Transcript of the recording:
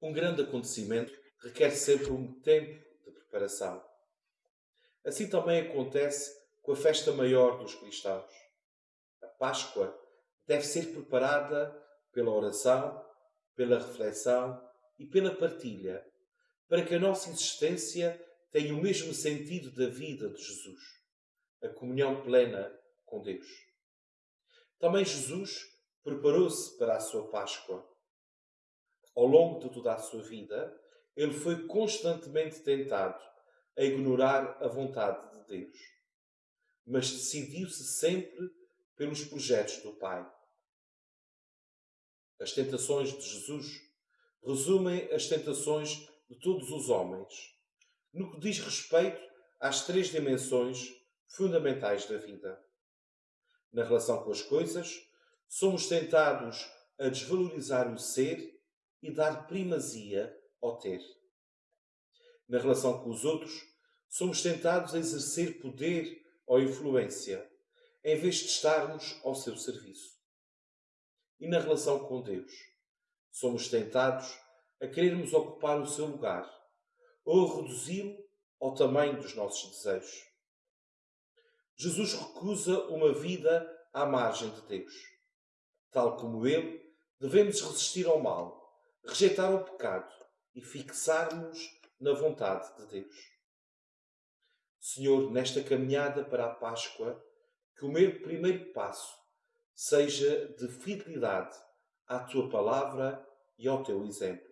Um grande acontecimento requer sempre um tempo de preparação. Assim também acontece com a festa maior dos cristãos. A Páscoa deve ser preparada pela oração, pela reflexão e pela partilha, para que a nossa existência tenha o mesmo sentido da vida de Jesus, a comunhão plena com Deus. Também Jesus preparou-se para a sua Páscoa. Ao longo de toda a sua vida, ele foi constantemente tentado a ignorar a vontade de Deus, mas decidiu-se sempre pelos projetos do Pai. As tentações de Jesus resumem as tentações de todos os homens, no que diz respeito às três dimensões fundamentais da vida. Na relação com as coisas, somos tentados a desvalorizar o ser e dar primazia ao ter. Na relação com os outros, somos tentados a exercer poder ou influência, em vez de estarmos ao seu serviço. E na relação com Deus, somos tentados a querermos ocupar o seu lugar ou reduzi-lo ao tamanho dos nossos desejos. Jesus recusa uma vida à margem de Deus. Tal como ele, devemos resistir ao mal, rejeitar o pecado e fixar-nos na vontade de Deus. Senhor, nesta caminhada para a Páscoa, que o meu primeiro passo seja de fidelidade à tua palavra e ao teu exemplo.